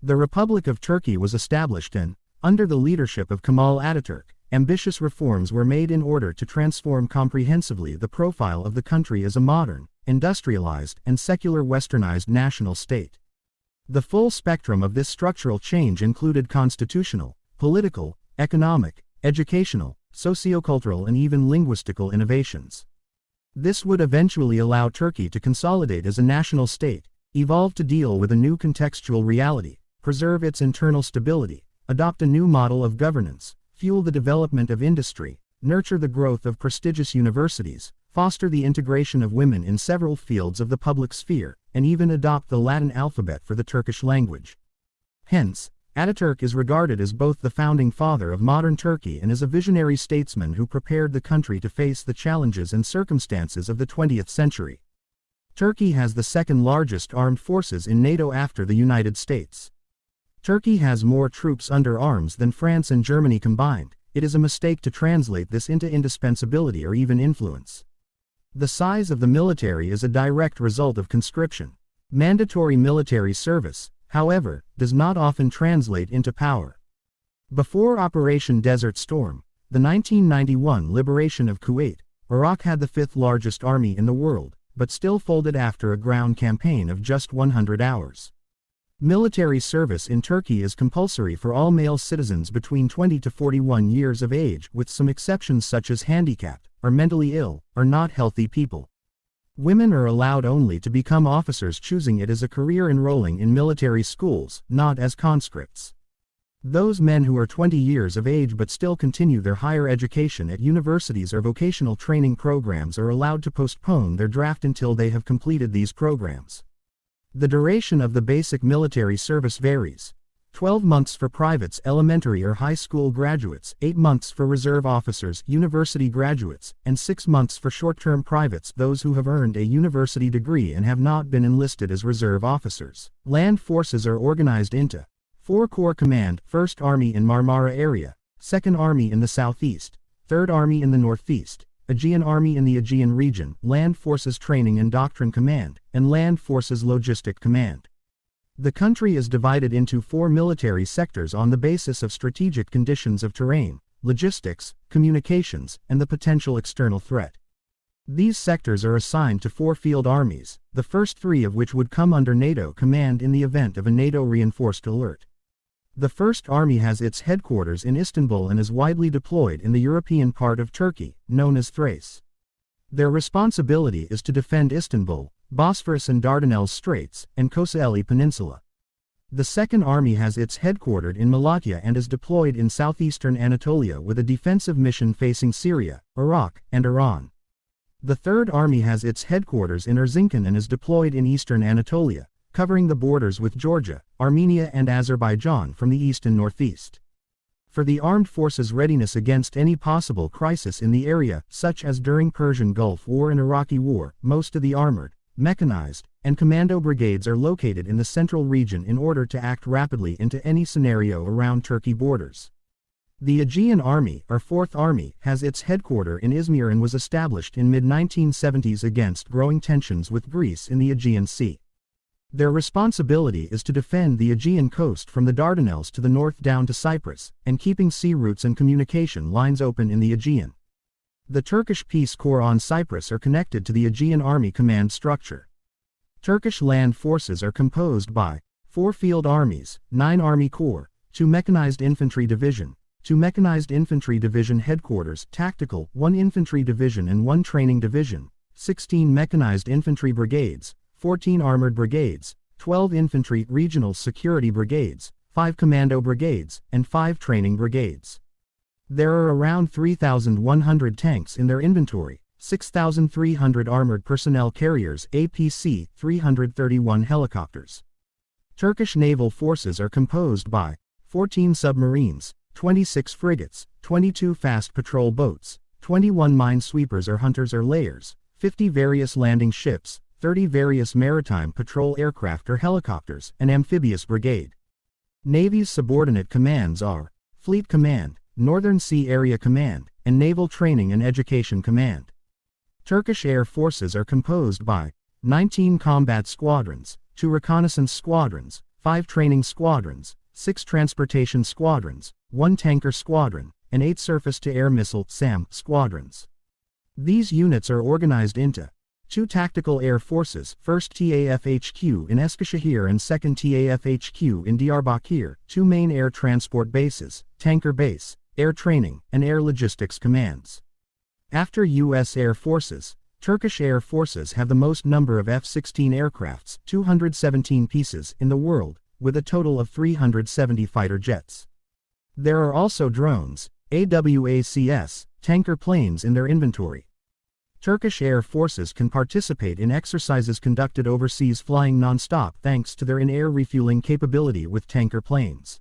The Republic of Turkey was established and, under the leadership of Kemal Ataturk, ambitious reforms were made in order to transform comprehensively the profile of the country as a modern, industrialized, and secular westernized national state. The full spectrum of this structural change included constitutional, political, economic, educational, sociocultural and even linguistical innovations. This would eventually allow Turkey to consolidate as a national state, evolve to deal with a new contextual reality, preserve its internal stability, adopt a new model of governance, fuel the development of industry, nurture the growth of prestigious universities, foster the integration of women in several fields of the public sphere, and even adopt the Latin alphabet for the Turkish language. Hence, Ataturk is regarded as both the founding father of modern Turkey and as a visionary statesman who prepared the country to face the challenges and circumstances of the 20th century. Turkey has the second largest armed forces in NATO after the United States. Turkey has more troops under arms than France and Germany combined. It is a mistake to translate this into indispensability or even influence. The size of the military is a direct result of conscription. Mandatory military service, however, does not often translate into power. Before Operation Desert Storm, the 1991 liberation of Kuwait, Iraq had the fifth largest army in the world, but still folded after a ground campaign of just 100 hours. Military service in Turkey is compulsory for all male citizens between 20 to 41 years of age, with some exceptions such as handicapped, or mentally ill, or not healthy people. Women are allowed only to become officers choosing it as a career enrolling in military schools, not as conscripts. Those men who are 20 years of age but still continue their higher education at universities or vocational training programs are allowed to postpone their draft until they have completed these programs. The duration of the basic military service varies. 12 months for privates elementary or high school graduates, 8 months for reserve officers university graduates, and 6 months for short-term privates those who have earned a university degree and have not been enlisted as reserve officers. Land forces are organized into 4 Corps Command, 1st Army in Marmara area, 2nd Army in the southeast, 3rd Army in the northeast, Aegean Army in the Aegean region, Land Forces Training and Doctrine Command, and Land Forces Logistic Command. The country is divided into four military sectors on the basis of strategic conditions of terrain, logistics, communications, and the potential external threat. These sectors are assigned to four field armies, the first three of which would come under NATO command in the event of a NATO reinforced alert. The First Army has its headquarters in Istanbul and is widely deployed in the European part of Turkey, known as Thrace. Their responsibility is to defend Istanbul, Bosphorus and Dardanelles Straits, and Kocaeli Peninsula. The Second Army has its headquartered in Malatya and is deployed in southeastern Anatolia with a defensive mission facing Syria, Iraq, and Iran. The Third Army has its headquarters in Erzincan and is deployed in eastern Anatolia, covering the borders with Georgia, Armenia and Azerbaijan from the east and northeast. For the armed forces' readiness against any possible crisis in the area, such as during Persian Gulf War and Iraqi War, most of the armored, mechanized, and commando brigades are located in the central region in order to act rapidly into any scenario around Turkey borders. The Aegean Army, or Fourth Army, has its headquarters in Izmir and was established in mid-1970s against growing tensions with Greece in the Aegean Sea. Their responsibility is to defend the Aegean coast from the Dardanelles to the north down to Cyprus, and keeping sea routes and communication lines open in the Aegean. The Turkish Peace Corps on Cyprus are connected to the Aegean Army Command structure. Turkish land forces are composed by 4 field armies, 9 Army Corps, 2 Mechanized Infantry Division, 2 Mechanized Infantry Division Headquarters, Tactical, 1 Infantry Division and 1 Training Division, 16 Mechanized Infantry Brigades, 14 Armored Brigades, 12 Infantry Regional Security Brigades, 5 Commando Brigades, and 5 Training Brigades. There are around 3,100 tanks in their inventory, 6,300 armored personnel carriers APC, 331 helicopters. Turkish naval forces are composed by 14 submarines, 26 frigates, 22 fast patrol boats, 21 minesweepers or hunters or layers, 50 various landing ships, 30 various maritime patrol aircraft or helicopters, and amphibious brigade. Navy's subordinate commands are Fleet Command, Northern Sea Area Command, and Naval Training and Education Command. Turkish air forces are composed by 19 combat squadrons, 2 reconnaissance squadrons, 5 training squadrons, 6 transportation squadrons, 1 tanker squadron, and 8 surface-to-air missile SAM squadrons. These units are organized into two tactical air forces, 1st TAFHQ in Eskişehir and 2nd TAFHQ in Diyarbakir, two main air transport bases, tanker base, air training, and air logistics commands. After U.S. Air Forces, Turkish Air Forces have the most number of F-16 aircrafts, 217 pieces, in the world, with a total of 370 fighter jets. There are also drones, AWACS, tanker planes in their inventory. Turkish Air Forces can participate in exercises conducted overseas flying non-stop thanks to their in-air refueling capability with tanker planes.